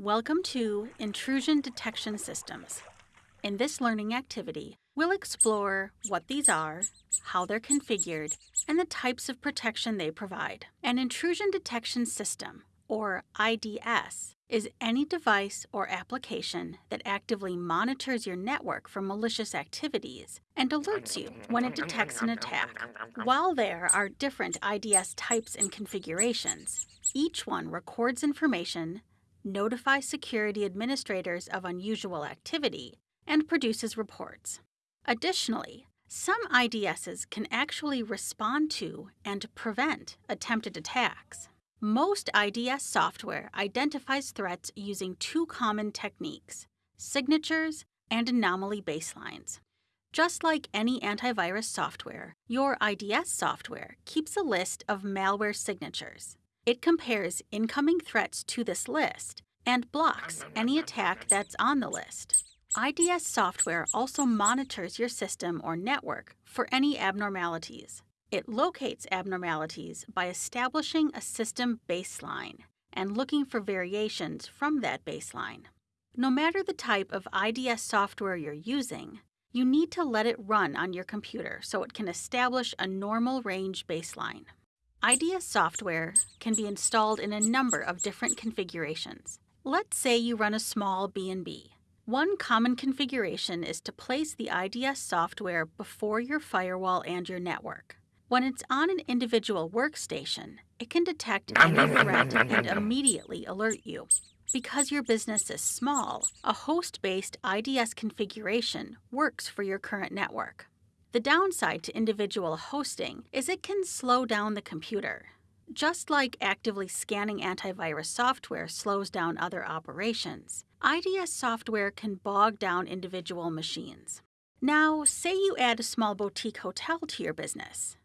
Welcome to Intrusion Detection Systems. In this learning activity, we'll explore what these are, how they're configured, and the types of protection they provide. An intrusion detection system, or IDS, is any device or application that actively monitors your network for malicious activities and alerts you when it detects an attack. While there are different IDS types and configurations, each one records information, notifies security administrators of unusual activity, and produces reports. Additionally, some IDSs can actually respond to and prevent attempted attacks. Most IDS software identifies threats using two common techniques signatures and anomaly baselines. Just like any antivirus software, your IDS software keeps a list of malware signatures. It compares incoming threats to this list and blocks any attack that's on the list. IDS software also monitors your system or network for any abnormalities. It locates abnormalities by establishing a system baseline and looking for variations from that baseline. No matter the type of IDS software you're using, you need to let it run on your computer so it can establish a normal range baseline. IDS software can be installed in a number of different configurations. Let's say you run a small B&B. One common configuration is to place the IDS software before your firewall and your network. When it's on an individual workstation, it can detect any threat and immediately alert you. Because your business is small, a host based IDS configuration works for your current network. The downside to individual hosting is it can slow down the computer. Just like actively scanning antivirus software slows down other operations, IDS software can bog down individual machines. Now, say you add a small boutique hotel to your business.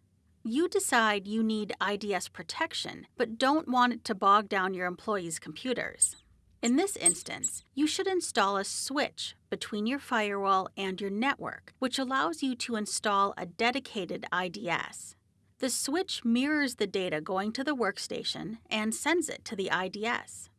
You decide you need IDS protection, but don't want it to bog down your employees' computers. In this instance, you should install a switch between your firewall and your network, which allows you to install a dedicated IDS. The switch mirrors the data going to the workstation and sends it to the IDS.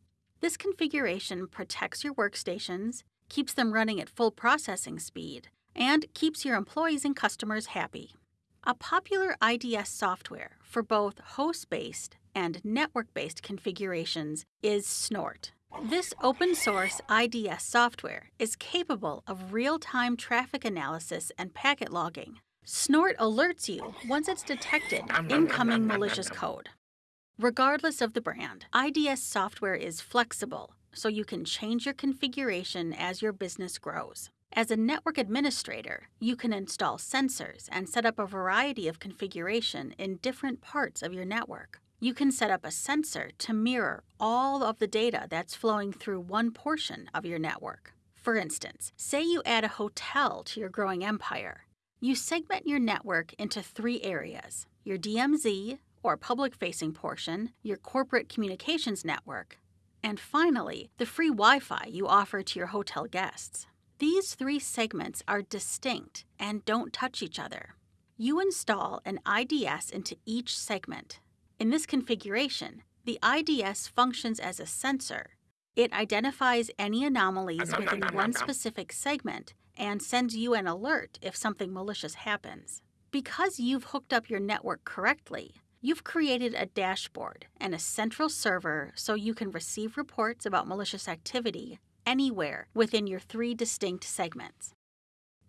This configuration protects your workstations, keeps them running at full processing speed, and keeps your employees and customers happy. A popular IDS software for both host based and network based configurations is Snort. This open source IDS software is capable of real time traffic analysis and packet logging. Snort alerts you once it's detected incoming malicious code. Regardless of the brand, IDS software is flexible, so you can change your configuration as your business grows. As a network administrator, you can install sensors and set up a variety of configuration in different parts of your network. You can set up a sensor to mirror all of the data that's flowing through one portion of your network. For instance, say you add a hotel to your growing empire. You segment your network into three areas your DMZ, or public facing portion, your corporate communications network, and finally, the free Wi Fi you offer to your hotel guests. These three segments are distinct and don't touch each other. You install an IDS into each segment. In this configuration, the IDS functions as a sensor. It identifies any anomalies within one specific segment and sends you an alert if something malicious happens. Because you've hooked up your network correctly, you've created a dashboard and a central server so you can receive reports about malicious activity anywhere within your three distinct segments.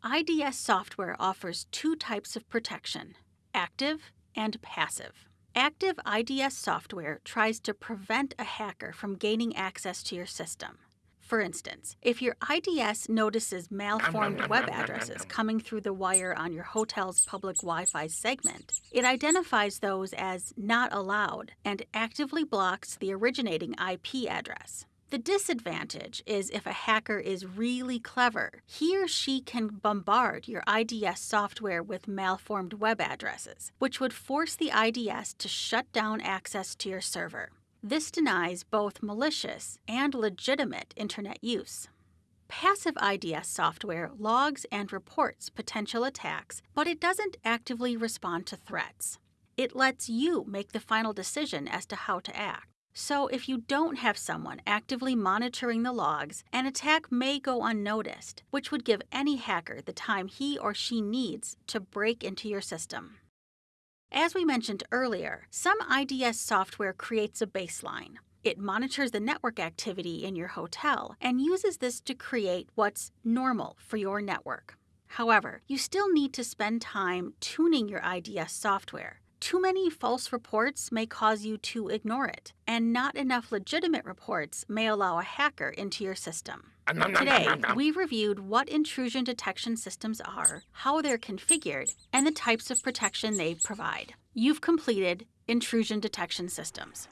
IDS software offers two types of protection active and passive. Active IDS software tries to prevent a hacker from gaining access to your system. For instance, if your IDS notices malformed web addresses coming through the wire on your hotel's public Wi Fi segment, it identifies those as not allowed and actively blocks the originating IP address. The disadvantage is if a hacker is really clever, he or she can bombard your IDS software with malformed web addresses, which would force the IDS to shut down access to your server. This denies both malicious and legitimate internet use. Passive IDS software logs and reports potential attacks, but it doesn't actively respond to threats. It lets you make the final decision as to how to act. So, if you don't have someone actively monitoring the logs, an attack may go unnoticed, which would give any hacker the time he or she needs to break into your system. As we mentioned earlier, some IDS software creates a baseline. It monitors the network activity in your hotel and uses this to create what's normal for your network. However, you still need to spend time tuning your IDS software too many false reports may cause you to ignore it, and not enough legitimate reports may allow a hacker into your system. Today, we reviewed what intrusion detection systems are, how they're configured, and the types of protection they provide. You've completed Intrusion Detection Systems.